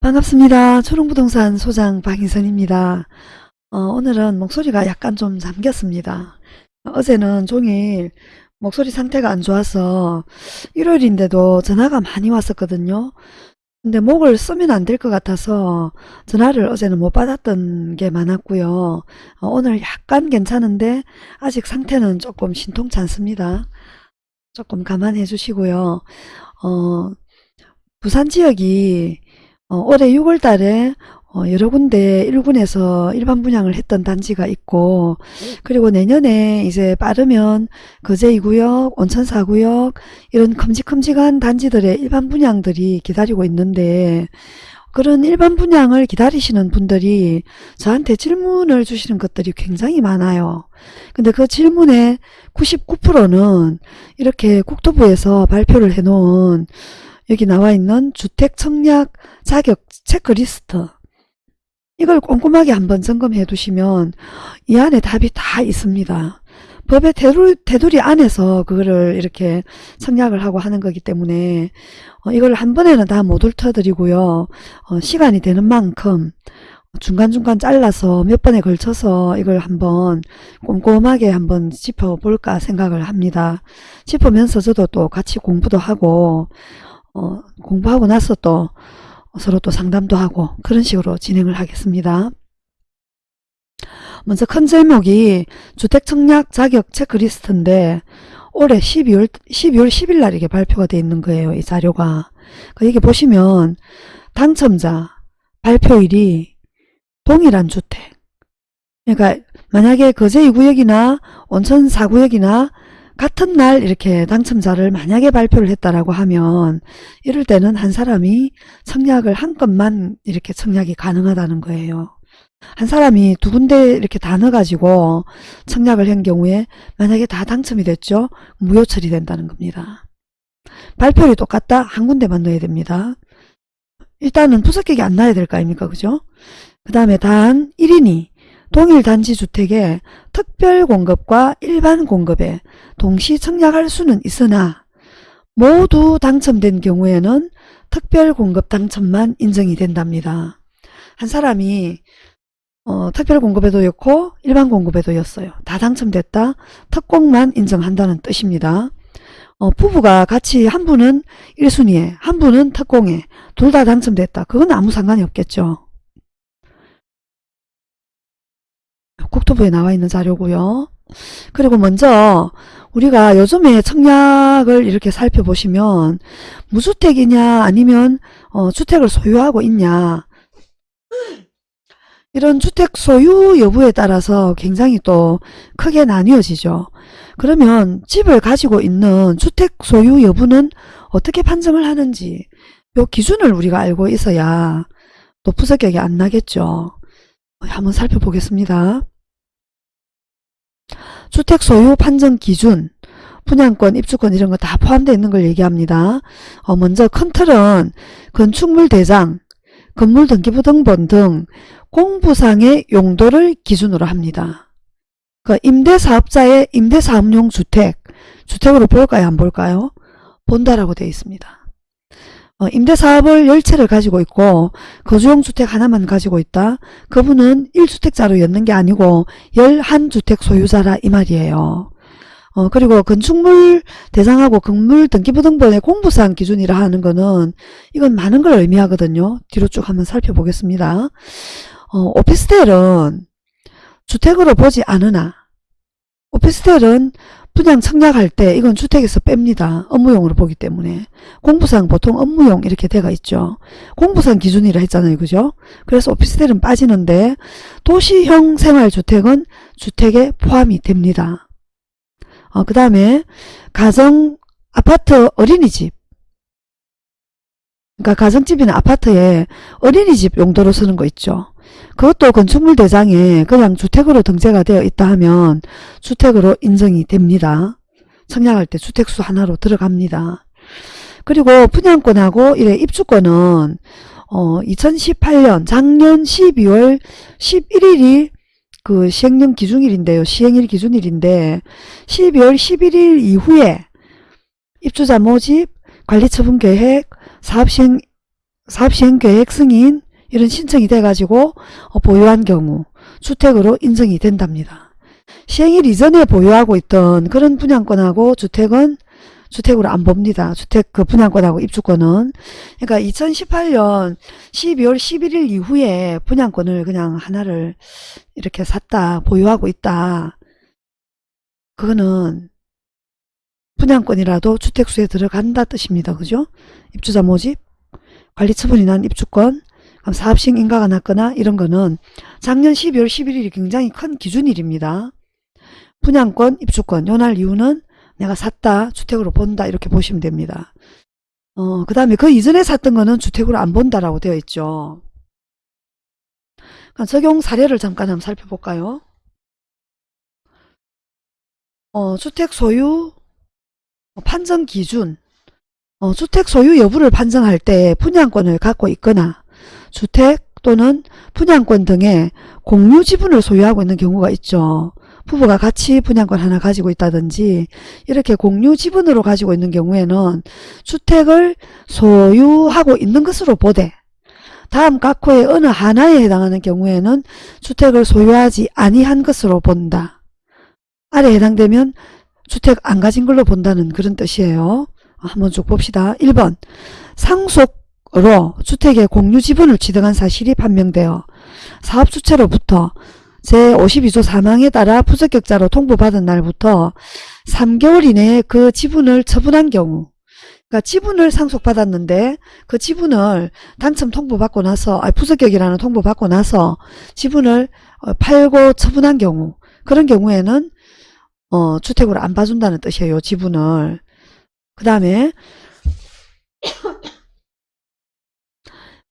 반갑습니다. 초롱부동산 소장 박인선입니다. 어, 오늘은 목소리가 약간 좀 잠겼습니다. 어제는 종일 목소리 상태가 안 좋아서 일요일인데도 전화가 많이 왔었거든요. 근데 목을 쓰면 안 될 것 같아서 전화를 어제는 못 받았던 게 많았고요. 어, 오늘 약간 괜찮은데 아직 상태는 조금 신통치 않습니다. 조금 감안해 주시고요. 어, 부산 지역이 어, 올해 6월 달에 어, 여러 군데 1군에서 일반 분양을 했던 단지가 있고 그리고 내년에 이제 빠르면 거제 2구역, 온천 4구역 이런 큼직큼직한 단지들의 일반 분양들이 기다리고 있는데 그런 일반 분양을 기다리시는 분들이 저한테 질문을 주시는 것들이 굉장히 많아요. 근데 그 질문의 99%는 이렇게 국토부에서 발표를 해놓은 여기 나와 있는 주택 청약 자격 체크리스트 이걸 꼼꼼하게 한번 점검해 두시면 이 안에 답이 다 있습니다. 법의 테두리, 테두리 안에서 그거를 이렇게 청약을 하고 하는 거기 때문에 어, 이걸 한 번에는 다 못 훑어드리고요. 어, 시간이 되는 만큼 중간중간 잘라서 몇 번에 걸쳐서 이걸 한번 꼼꼼하게 한번 짚어볼까 생각을 합니다. 짚으면서 저도 또 같이 공부도 하고 어, 공부하고 나서 또 서로 또 상담도 하고 그런 식으로 진행을 하겠습니다. 먼저 큰 제목이 주택청약 자격 체크리스트인데 올해 12월, 12월 10일 날 이게 발표가 되어 있는 거예요. 이 자료가. 그러니까 보시면 당첨자 발표일이 동일한 주택. 그러니까 만약에 거제 2구역이나 온천 4구역이나 같은 날 이렇게 당첨자를 만약에 발표를 했다라고 하면 이럴 때는 한 사람이 청약을 한 건만 이렇게 청약이 가능하다는 거예요. 한 사람이 두 군데 이렇게 다 넣어가지고 청약을 한 경우에 만약에 다 당첨이 됐죠. 무효 처리된다는 겁니다. 발표율이 똑같다? 한 군데만 넣어야 됩니다. 일단은 부석객이 안 나야 될 거 아닙니까? 그죠? 그 다음에 단 1인이 동일 단지 주택에 특별 공급과 일반 공급에 동시 청약할 수는 있으나 모두 당첨된 경우에는 특별 공급 당첨만 인정이 된답니다. 한 사람이 어, 특별 공급에도 였고 일반 공급에도 였어요. 다 당첨됐다. 특공만 인정한다는 뜻입니다. 어, 부부가 같이 한 분은 1순위에 한 분은 특공에 둘 다 당첨됐다. 그건 아무 상관이 없겠죠. 국토부에 나와 있는 자료고요. 그리고 먼저 우리가 요즘에 청약을 이렇게 살펴보시면 무주택이냐 아니면 어, 주택을 소유하고 있냐 이런 주택 소유 여부에 따라서 굉장히 또 크게 나뉘어지죠. 그러면 집을 가지고 있는 주택 소유 여부는 어떻게 판정을 하는지 요 기준을 우리가 알고 있어야 또 부적격이 안 나겠죠. 한번 살펴보겠습니다. 주택 소유 판정 기준, 분양권, 입주권 이런 거 다 포함되어 있는 걸 얘기합니다. 어, 먼저 큰 틀은 건축물 대장, 건물 등기부 등본 등 공부상의 용도를 기준으로 합니다. 그 임대사업자의 임대사업용 주택, 주택으로 볼까요? 안 볼까요? 본다라고 되어 있습니다. 어, 임대사업을 열채를 가지고 있고 거주용 주택 하나만 가지고 있다. 그분은 1주택자로 였는 게 아니고 11주택 소유자라 이 말이에요. 어, 그리고 건축물 대상하고 건물 등기부등본의 공부사항 기준이라 하는 거는 이건 많은 걸 의미하거든요. 뒤로 쭉 한번 살펴보겠습니다. 어, 오피스텔은 주택으로 보지 않으나 오피스텔은 분양 청약할 때 이건 주택에서 뺍니다. 업무용으로 보기 때문에. 공부상 보통 업무용 이렇게 돼가 있죠. 공부상 기준이라 했잖아요. 그죠? 그래서 오피스텔은 빠지는데 도시형 생활주택은 주택에 포함이 됩니다. 어, 그 다음에 가정, 아파트, 어린이집 그러니까 가정집이나 아파트에 어린이집 용도로 쓰는 거 있죠. 그것도 건축물 대장에 그냥 주택으로 등재가 되어 있다 하면 주택으로 인정이 됩니다. 청약할 때 주택수 하나로 들어갑니다. 그리고 분양권하고 이래 입주권은 어 2018년 작년 12월 11일이 그 시행령 기준일인데요. 시행일 기준일인데 12월 11일 이후에 입주자 모집, 관리처분 계획, 사업시행, 사업시행 계획 승인 이런 신청이 돼가지고 어, 보유한 경우 주택으로 인정이 된답니다. 시행일 이전에 보유하고 있던 그런 분양권하고 주택은 주택으로 안 봅니다. 주택 그 분양권하고 입주권은. 그러니까 2018년 12월 11일 이후에 분양권을 그냥 하나를 이렇게 샀다, 보유하고 있다. 그거는 분양권이라도 주택수에 들어간다 뜻입니다. 그죠? 입주자 모집, 관리처분이 난 입주권, 사업식 인가가 났거나 이런 거는 작년 12월 11일이 굉장히 큰 기준일입니다. 분양권, 입주권, 요 날 이후는 내가 샀다, 주택으로 본다 이렇게 보시면 됩니다. 어, 그 다음에 그 이전에 샀던 거는 주택으로 안 본다라고 되어 있죠. 그러니까 적용 사례를 잠깐 한번 살펴볼까요? 어, 주택 소유 판정 기준 어, 주택 소유 여부를 판정할 때 분양권을 갖고 있거나 주택 또는 분양권 등의 공유 지분을 소유하고 있는 경우가 있죠. 부부가 같이 분양권 하나 가지고 있다든지 이렇게 공유 지분으로 가지고 있는 경우에는 주택을 소유하고 있는 것으로 보되 다음 각호의 어느 하나에 해당하는 경우에는 주택을 소유하지 아니한 것으로 본다. 아래 해당되면 주택 안 가진 걸로 본다는 그런 뜻이에요. 한번 쭉 봅시다. 1번 상속으 로 주택의 공유 지분을 취득한 사실이 판명되어 사업주체로부터 제52조 사망에 따라 부적격자로 통보받은 날부터 3개월 이내에 그 지분을 처분한 경우 그러니까 지분을 상속받았는데 그 지분을 당첨 통보받고 나서 아 부적격이라는 통보받고 나서 지분을 어, 팔고 처분한 경우 그런 경우에는 어, 주택으로 안 봐준다는 뜻이에요. 지분을. 그 다음에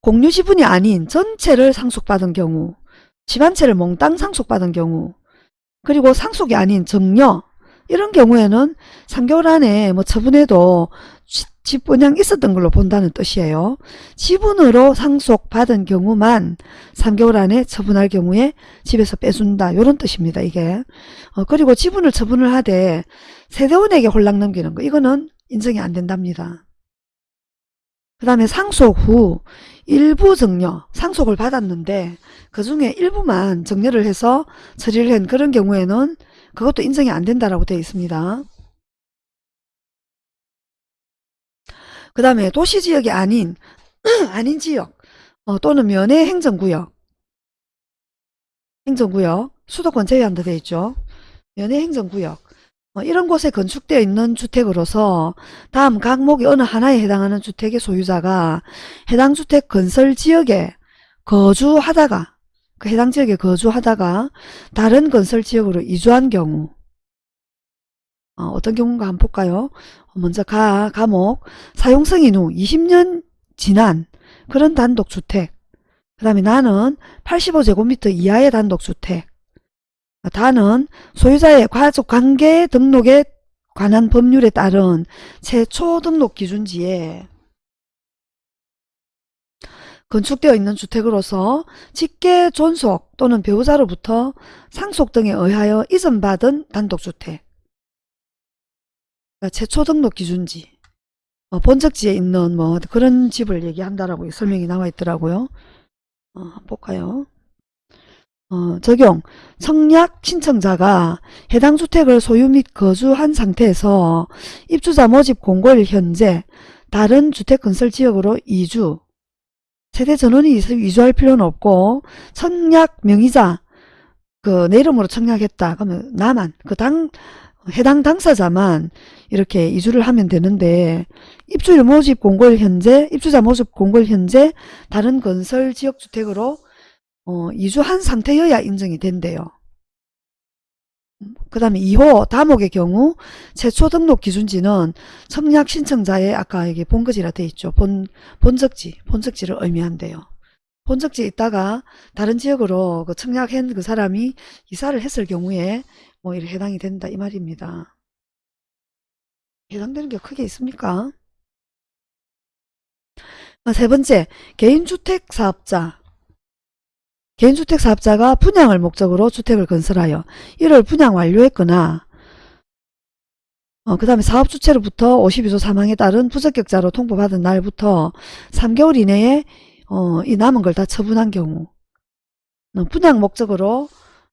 공유 지분이 아닌 전체를 상속받은 경우 집한 채를 몽땅 상속받은 경우 그리고 상속이 아닌 정려 이런 경우에는 3개월 안에 뭐 처분해도 집 분양 있었던 걸로 본다는 뜻이에요. 지분으로 상속받은 경우만 3개월 안에 처분할 경우에 집에서 빼준다. 이런 뜻입니다. 이게. 어, 그리고 지분을 처분을 하되 세대원에게 홀랑 넘기는 거 이거는 인정이 안 된답니다. 그 다음에 상속 후 일부 정려, 상속을 받았는데 그 중에 일부만 정려를 해서 처리를 한 그런 경우에는 그것도 인정이 안 된다라고 되어 있습니다. 그 다음에 도시지역이 아닌 아닌 지역 어, 또는 면의 행정구역 행정구역 수도권 제외한다 되어 있죠. 면의 행정구역 어, 이런 곳에 건축되어 있는 주택으로서 다음 각목이 어느 하나에 해당하는 주택의 소유자가 해당 주택 건설 지역에 거주하다가 그 해당 지역에 거주하다가 다른 건설 지역으로 이주한 경우 어, 떤 경우인가 한번 볼까요? 먼저 가, 가목 사용승인 후 20년 지난 그런 단독주택 그 다음에 나는 85제곱미터 이하의 단독주택 다는 소유자의 가족관계 등록에 관한 법률에 따른 최초 등록 기준지에 건축되어 있는 주택으로서 직계 존속 또는 배우자로부터 상속 등에 의하여 이전받은 단독주택 그러니까 최초 등록 기준지 어, 본적지에 있는 뭐 그런 집을 얘기한다라고 설명이 나와 있더라고요. 어, 볼까요? 어, 적용. 청약 신청자가 해당 주택을 소유 및 거주한 상태에서 입주자 모집 공고일 현재 다른 주택 건설 지역으로 이주 세대 전원이 이주할 필요는 없고 청약 명의자 그 내 이름으로 청약했다. 그러면 나만 그 당 해당 당사자만 이렇게 이주를 하면 되는데 입주일 모집 공고일 현재 입주자 모집 공고일 현재 다른 건설 지역 주택으로 어, 이주한 상태여야 인정이 된대요. 그 다음에 2호 다목의 경우 최초 등록 기준지는 청약 신청자의 아까 여기 본거지라 돼 있죠. 본, 본적지, 본적지를 의미한대요. 본적지에 있다가 다른 지역으로 그 청약한 그 사람이 이사를 했을 경우에 뭐 이래 해당이 된다 이 말입니다. 해당되는 게 크게 있습니까? 세 번째, 개인주택 사업자 개인주택 사업자가 분양을 목적으로 주택을 건설하여 이를 분양 완료했거나 어, 그 다음에 사업 주체로부터 52조 사망에 따른 부적격자로 통보받은 날부터 3개월 이내에 어, 이 남은 걸 다 처분한 경우 어, 분양 목적으로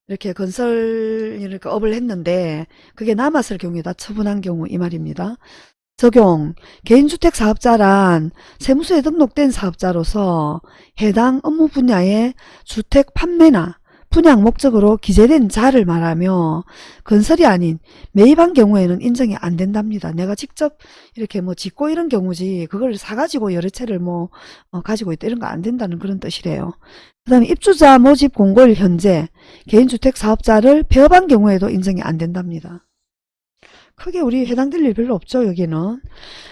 이렇게 건설 이렇게 업을 했는데 그게 남았을 경우에 다 처분한 경우 이 말입니다. 적용 개인주택 사업자란 세무서에 등록된 사업자로서 해당 업무 분야의 주택 판매나 분양 목적으로 기재된 자를 말하며 건설이 아닌 매입한 경우에는 인정이 안 된답니다. 내가 직접 이렇게 뭐 짓고 이런 경우지 그걸 사가지고 여러 채를 뭐 어, 가지고 있다 이런 거 안 된다는 그런 뜻이래요. 그 다음에 입주자 모집 공고일 현재 개인주택 사업자를 폐업한 경우에도 인정이 안 된답니다. 크게 우리 해당될 일 별로 없죠 여기는.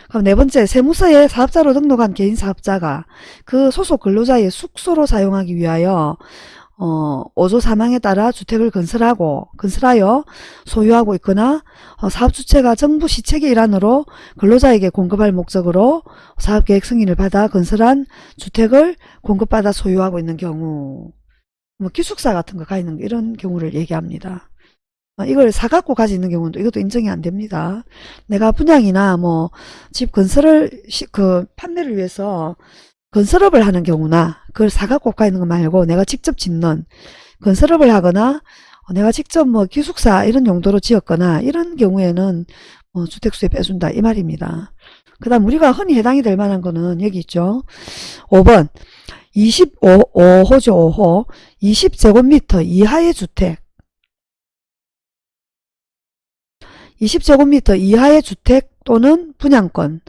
그럼 네 번째 세무서에 사업자로 등록한 개인 사업자가 그 소속 근로자의 숙소로 사용하기 위하여 어, 5조 사망에 따라 주택을 건설하고 건설하여 소유하고 있거나 어, 사업 주체가 정부 시책의 일환으로 근로자에게 공급할 목적으로 사업계획 승인을 받아 건설한 주택을 공급받아 소유하고 있는 경우 뭐 기숙사 같은 거 가 있는 거 이런 경우를 얘기합니다. 어, 이걸 사갖고 가지고 있는 경우는 이것도 인정이 안 됩니다. 내가 분양이나 뭐 집 건설을 시, 그 판매를 위해서 건설업을 하는 경우나 그걸 사갖고 가 있는 거 말고 내가 직접 짓는 건설업을 하거나 어, 내가 직접 뭐 기숙사 이런 용도로 지었거나 이런 경우에는 뭐 주택수에 빼준다 이 말입니다. 그 다음 우리가 흔히 해당이 될 만한 거는 여기 있죠. 5번 25호죠 5호 20제곱미터 이하의 주택 20제곱미터 이하의 주택 또는 분양권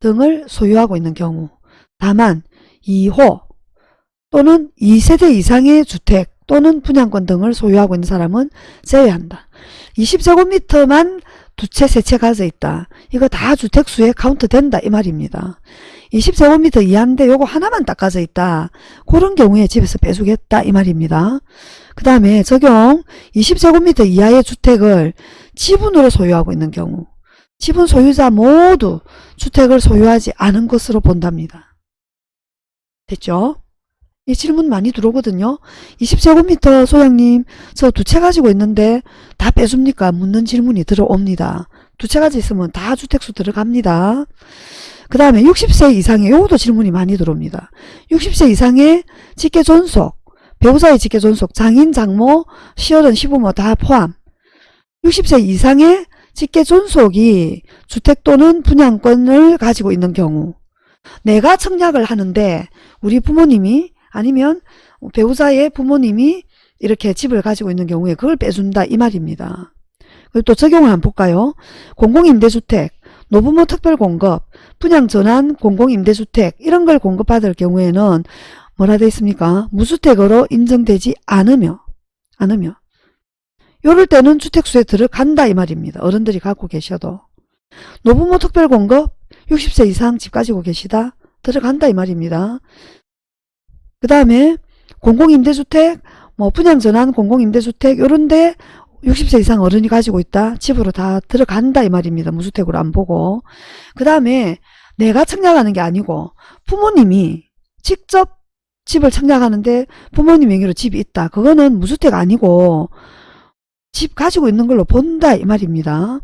등을 소유하고 있는 경우 다만 2호 또는 2세대 이상의 주택 또는 분양권 등을 소유하고 있는 사람은 제외한다. 20제곱미터만 두 채, 세 채 가져 있다. 이거 다 주택수에 카운트 된다 이 말입니다. 20제곱미터 이하인데 요거 하나만 딱 가져 있다. 그런 경우에 집에서 빼주겠다 이 말입니다. 그 다음에 적용 20제곱미터 이하의 주택을 지분으로 소유하고 있는 경우 지분 소유자 모두 주택을 소유하지 않은 것으로 본답니다. 됐죠? 이 질문 많이 들어오거든요. 20제곱미터 소장님 저 두 채 가지고 있는데 다 빼줍니까? 묻는 질문이 들어옵니다. 두 채 가지고 있으면 다 주택수 들어갑니다. 그 다음에 60세 이상의 요것도 질문이 많이 들어옵니다. 60세 이상의 직계 존속, 배우자의 직계 존속, 장인, 장모, 시어른, 시부모 다 포함 60세 이상의 직계 존속이 주택 또는 분양권을 가지고 있는 경우 내가 청약을 하는데 우리 부모님이 아니면 배우자의 부모님이 이렇게 집을 가지고 있는 경우에 그걸 빼준다 이 말입니다. 그리고 또 적용을 한번 볼까요? 공공임대주택, 노부모 특별공급, 분양전환 공공임대주택 이런 걸 공급받을 경우에는 뭐라 되어 있습니까? 무주택으로 인정되지 않으며 않으며 이럴 때는 주택수에 들어간다 이 말입니다. 어른들이 갖고 계셔도 노부모 특별공급 60세 이상 집 가지고 계시다 들어간다 이 말입니다. 그 다음에 공공임대주택 뭐 분양전환 공공임대주택 요런데 60세 이상 어른이 가지고 있다 집으로 다 들어간다 이 말입니다. 무주택으로 안 보고 그 다음에 내가 청약하는 게 아니고 부모님이 직접 집을 청약하는데 부모님 명의로 집이 있다. 그거는 무주택 아니고 집 가지고 있는 걸로 본다 이 말입니다.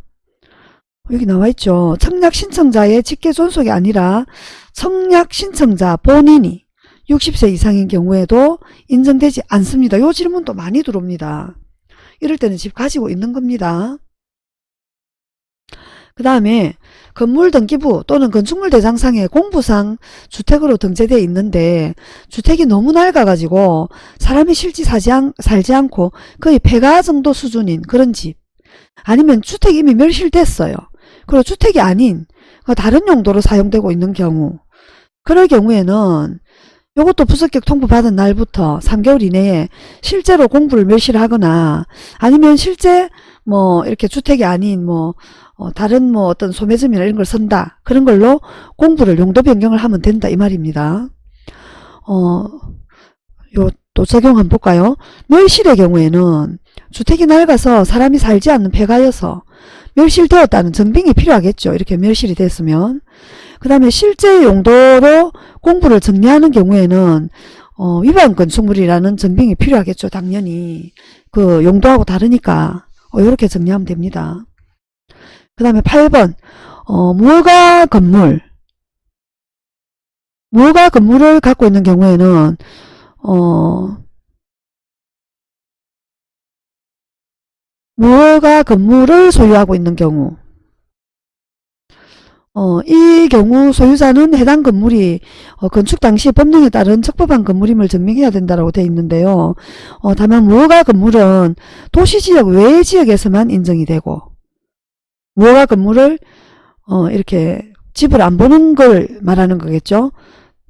여기 나와 있죠. 청약 신청자의 직계 존속이 아니라 청약 신청자 본인이 60세 이상인 경우에도 인정되지 않습니다. 요 질문도 많이 들어옵니다. 이럴 때는 집 가지고 있는 겁니다. 그 다음에 건물 등기부 또는 건축물 대장상에 공부상 주택으로 등재되어 있는데 주택이 너무 낡아가지고 사람이 실지 사지 않, 살지 않고 거의 폐가 정도 수준인 그런 집 아니면 주택이 이미 멸실됐어요. 그리고 주택이 아닌 다른 용도로 사용되고 있는 경우 그럴 경우에는 이것도 부속격 통보받은 날부터 3개월 이내에 실제로 공부를 멸실하거나 아니면 실제 뭐 이렇게 주택이 아닌 뭐 어 다른 뭐 어떤 소매점이나 이런 걸 선다 그런 걸로 공부를 용도 변경을 하면 된다 이 말입니다. 어, 요 또 적용 한번 볼까요? 멸실의 경우에는 주택이 낡아서 사람이 살지 않는 폐가여서 멸실되었다는 증빙이 필요하겠죠. 이렇게 멸실이 됐으면. 그 다음에 실제 용도로 공부를 정리하는 경우에는 어, 위반 건축물이라는 증빙이 필요하겠죠. 당연히. 그 용도하고 다르니까 어, 이렇게 정리하면 됩니다. 그 다음에 8번. 어, 무허가 건물. 무허가 건물을 갖고 있는 경우에는 어, 무허가 건물을 소유하고 있는 경우. 어, 이 경우 소유자는 해당 건물이 어, 건축 당시 법령에 따른 적법한 건물임을 증명해야 된다고 되어 있는데요. 어, 다만 무허가 건물은 도시지역 외 지역에서만 인정이 되고 무허가 건물을 어, 이렇게 집을 안 보는 걸 말하는 거겠죠.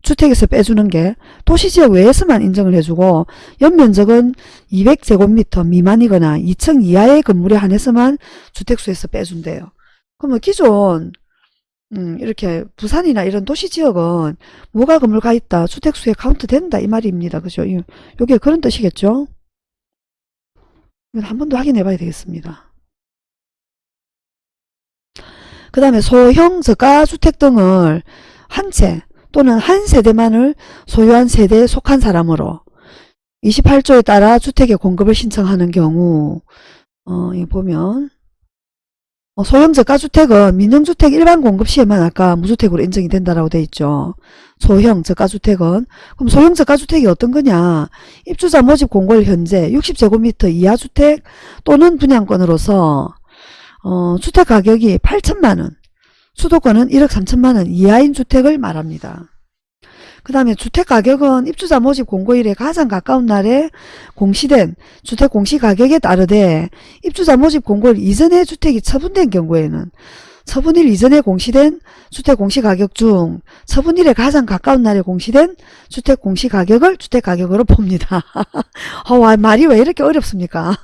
주택에서 빼주는 게 도시지역 외에서만 인정을 해주고 연면적은 200제곱미터 미만이거나 2층 이하의 건물에 한해서만 주택수에서 빼준대요. 그러면 기존 음, 이렇게 부산이나 이런 도시지역은 무허가 건물 가 있다. 주택수에 카운트 된다. 이 말입니다. 그죠? 요게 그런 뜻이겠죠? 이건 한 번 더 확인해 봐야 되겠습니다. 그 다음에 소형 저가 주택 등을 한 채 또는 한 세대만을 소유한 세대에 속한 사람으로 28조에 따라 주택의 공급을 신청하는 경우 어, 이 보면 어, 소형 저가주택은 민영주택 일반 공급 시에만 아까 무주택으로 인정이 된다라고 돼 있죠. 소형 저가주택은 그럼 소형 저가주택이 어떤 거냐 입주자 모집 공고일 현재 60제곱미터 이하 주택 또는 분양권으로서 어, 주택 가격이 8천만 원 수도권은 1억 3천만 원 이하인 주택을 말합니다. 그 다음에 주택가격은 입주자 모집 공고일에 가장 가까운 날에 공시된 주택 공시가격에 따르되 입주자 모집 공고일 이전에 주택이 처분된 경우에는 처분일 이전에 공시된 주택 공시가격 중 처분일에 가장 가까운 날에 공시된 주택 공시가격을 주택가격으로 봅니다. 어, 말이 왜 이렇게 어렵습니까?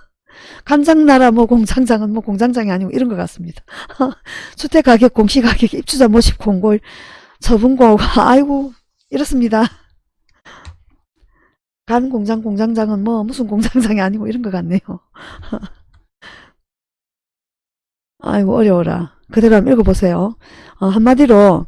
간장나라 뭐 공장장은 뭐 공장장이 아니고 이런 것 같습니다. 주택가격 공시가격 입주자 모집 공고일 처분고가 아이고 이렇습니다. 간 공장 공장장은 뭐 무슨 공장장이 아니고 이런 것 같네요. 아이고 어려워라. 그대로 한번 읽어보세요. 어, 한마디로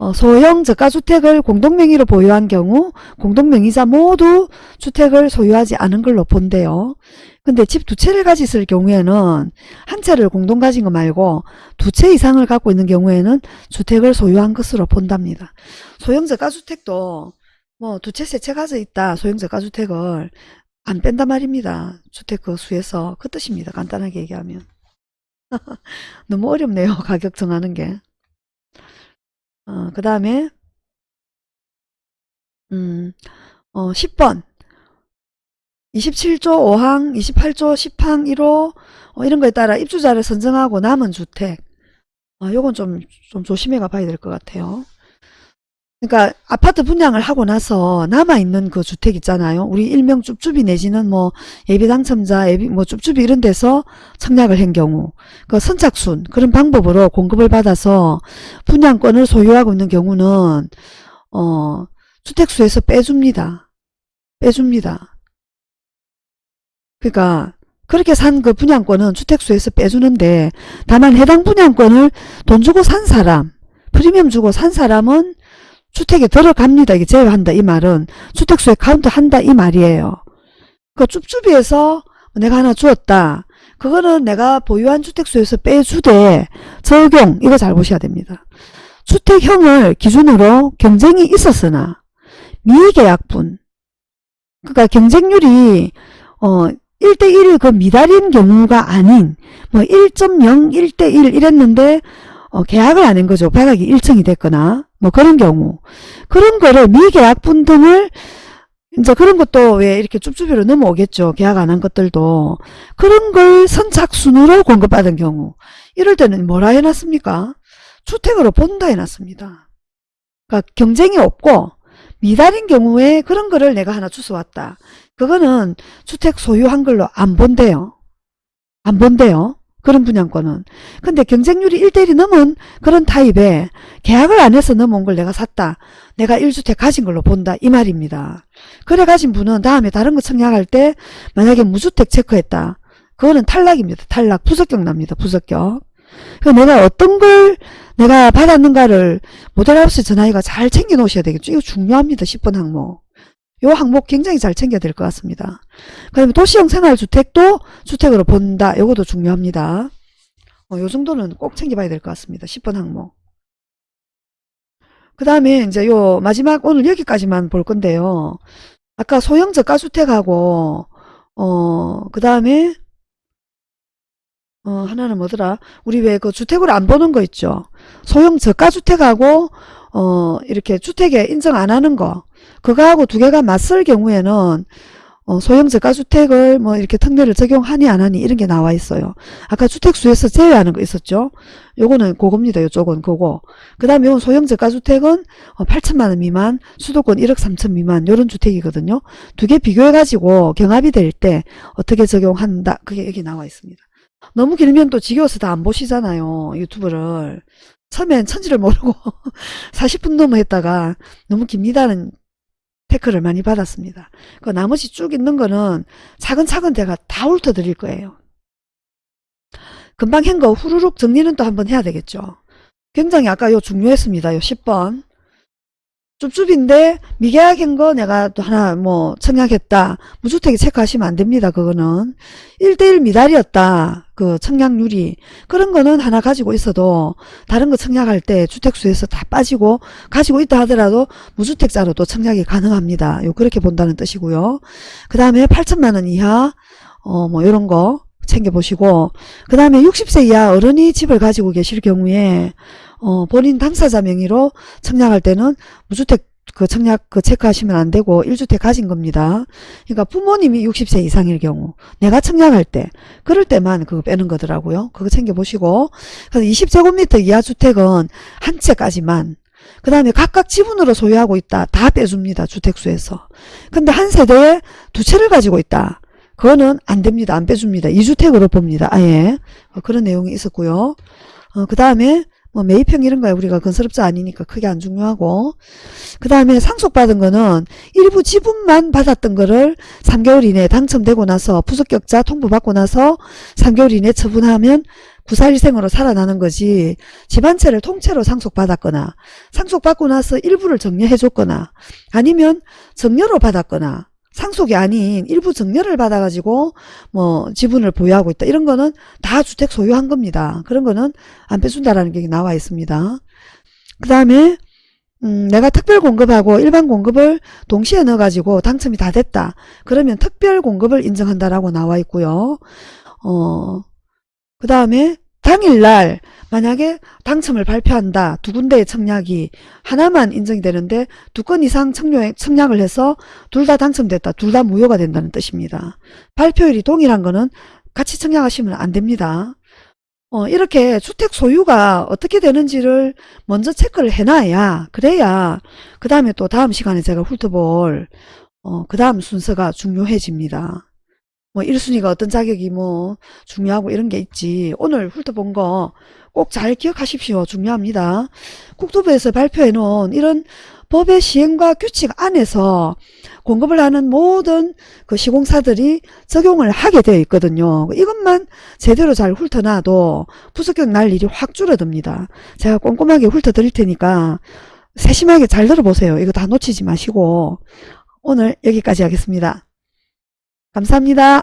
어, 소형 저가주택을 공동명의로 보유한 경우 공동명의자 모두 주택을 소유하지 않은 걸로 본대요. 근데 집 두 채를 가지실 경우에는 한 채를 공동 가진 거 말고 두 채 이상을 갖고 있는 경우에는 주택을 소유한 것으로 본답니다. 소형 저가 주택도 뭐 두 채, 세 채 가져 있다. 소형 저가 주택을 안 뺀단 말입니다. 주택 그 수에서 그 뜻입니다. 간단하게 얘기하면. 너무 어렵네요. 가격 정하는 게. 어, 그 다음에 음, 어, 10번 27조 5항, 28조 10항 1호 어, 이런 거에 따라 입주자를 선정하고 남은 주택 어, 요건 좀, 좀 조심해 가 봐야 될 것 같아요. 그러니까 아파트 분양을 하고 나서 남아있는 그 주택 있잖아요. 우리 일명 쭈쭈비 내지는 뭐 예비 당첨자, 예비 뭐 쭈쭈비 이런 데서 청약을 한 경우 그 선착순 그런 방법으로 공급을 받아서 분양권을 소유하고 있는 경우는 어 주택수에서 빼줍니다. 빼줍니다. 그러니까 그렇게 산 그 분양권은 주택수에서 빼주는데 다만 해당 분양권을 돈 주고 산 사람 프리미엄 주고 산 사람은 주택에 들어갑니다. 이게 제외한다. 이 말은 주택수에 카운트 한다. 이 말이에요. 그 쭈쭈비에서 내가 하나 주었다. 그거는 내가 보유한 주택수에서 빼주되 적용 이거 잘 보셔야 됩니다. 주택형을 기준으로 경쟁이 있었으나 미계약분 그러니까 경쟁률이 어 1대1을 그 미달인 경우가 아닌 뭐 1.0, 1대1 이랬는데 어, 계약을 안 한 거죠. 발각이 1층이 됐거나 뭐 그런 경우 그런 거를 미계약 분 등을 이제 그런 것도 왜 이렇게 쭈쭈비로 넘어오겠죠. 계약 안 한 것들도 그런 걸 선착순으로 공급받은 경우 이럴 때는 뭐라 해놨습니까? 주택으로 본다 해놨습니다. 그러니까 경쟁이 없고 미달인 경우에 그런 거를 내가 하나 주워왔다. 그거는 주택 소유한 걸로 안 본대요. 안 본대요. 그런 분양권은. 근데 경쟁률이 1대1이 넘은 그런 타입에 계약을 안 해서 넘어온 걸 내가 샀다. 내가 1주택 가진 걸로 본다. 이 말입니다. 그래 가진 분은 다음에 다른 거 청약할 때 만약에 무주택 체크했다. 그거는 탈락입니다. 탈락. 부적격 납니다. 부적격. 그 내가 어떤 걸 내가 받았는가를 모델하우스 전화기가 잘 챙겨 놓으셔야 되겠죠. 이거 중요합니다. 10번 항목. 요 항목 굉장히 잘 챙겨야 될 것 같습니다. 그 다음에 도시형 생활주택도 주택으로 본다. 요것도 중요합니다. 어, 요 정도는 꼭 챙겨봐야 될 것 같습니다. 10번 항목. 그 다음에 이제 요 마지막 오늘 여기까지만 볼 건데요. 아까 소형 저가주택하고 어, 그 다음에 어, 하나는 뭐더라? 우리 왜 그 주택으로 안 보는 거 있죠? 소형 저가주택하고 어, 이렇게 주택에 인정 안 하는 거. 그거하고 두 개가 맞설 경우에는 어, 소형 저가주택을 뭐 이렇게 특례를 적용하니 안 하니 이런 게 나와 있어요. 아까 주택수에서 제외하는 거 있었죠? 요거는 그겁니다. 요쪽은 그거. 그 다음에 요건 소형 저가주택은 어, 8천만 원 미만, 수도권 1억 3천 미만 요런 주택이거든요. 두 개 비교해가지고 경합이 될 때 어떻게 적용한다. 그게 여기 나와 있습니다. 너무 길면 또 지겨워서 다 안 보시잖아요. 유튜브를. 처음엔 천지를 모르고 40분 넘어 했다가 너무 깁니다는 태클을 많이 받았습니다. 그 나머지 쭉 있는 거는 차근차근 제가 다 훑어드릴 거예요. 금방 한 거 후루룩 정리는 또 한번 해야 되겠죠. 굉장히 아까 요 중요했습니다. 요 10번. 쭈쭈인데 미계약한 거 내가 또 하나 뭐 청약했다. 무주택에 체크하시면 안 됩니다. 그거는 1대1 미달이었다. 그 청약률이 그런 거는 하나 가지고 있어도 다른 거 청약할 때 주택수에서 다 빠지고 가지고 있다 하더라도 무주택자로 도 청약이 가능합니다. 요 그렇게 본다는 뜻이고요. 그 다음에 8천만 원 이하 어뭐 요런 거 챙겨보시고 그 다음에 60세 이하 어른이 집을 가지고 계실 경우에 어, 본인 당사자 명의로 청약할 때는 무주택 그 청약 그 체크하시면 안 되고 1주택 가진 겁니다. 그러니까 부모님이 60세 이상일 경우 내가 청약할 때 그럴 때만 그거 빼는 거더라고요. 그거 챙겨보시고 그래서 20제곱미터 이하 주택은 한 채까지만 그 다음에 각각 지분으로 소유하고 있다. 다 빼줍니다. 주택수에서. 근데 한 세대에 두 채를 가지고 있다. 그거는 안 됩니다. 안 빼줍니다. 2주택으로 봅니다. 아예. 어, 그런 내용이 있었고요. 어, 그 다음에 뭐 매입형 이런 거야 우리가 건설업자 아니니까 크게 안 중요하고 그 다음에 상속받은 거는 일부 지분만 받았던 거를 3개월 이내에 당첨되고 나서 부속격자 통보받고 나서 3개월 이내에 처분하면 구사일생으로 살아나는 거지 집안채를 통째로 상속받았거나 상속받고 나서 일부를 정리해 줬거나 아니면 정려로 받았거나 상속이 아닌 일부 정려를 받아가지고 뭐 지분을 보유하고 있다. 이런 거는 다 주택 소유한 겁니다. 그런 거는 안 빼준다라는 게 나와 있습니다. 그 다음에 음, 내가 특별 공급하고 일반 공급을 동시에 넣어가지고 당첨이 다 됐다. 그러면 특별 공급을 인정한다라고 나와 있고요. 어, 그 다음에 당일날 만약에 당첨을 발표한다. 두 군데의 청약이 하나만 인정이 되는데 두 건 이상 청약, 청약을 해서 둘 다 당첨됐다. 둘 다 무효가 된다는 뜻입니다. 발표일이 동일한 거는 같이 청약하시면 안 됩니다. 어, 이렇게 주택 소유가 어떻게 되는지를 먼저 체크를 해놔야 그래야 그 다음에 또 다음 시간에 제가 훑어볼 어, 그 다음 순서가 중요해집니다. 뭐 1순위가 어떤 자격이 뭐 중요하고 이런 게 있지. 오늘 훑어본 거 꼭 잘 기억하십시오. 중요합니다. 국토부에서 발표해 놓은 이런 법의 시행과 규칙 안에서 공급을 하는 모든 그 시공사들이 적용을 하게 되어 있거든요. 이것만 제대로 잘 훑어놔도 부속격 날 일이 확 줄어듭니다. 제가 꼼꼼하게 훑어 드릴 테니까 세심하게 잘 들어보세요. 이거 다 놓치지 마시고 오늘 여기까지 하겠습니다 감사합니다.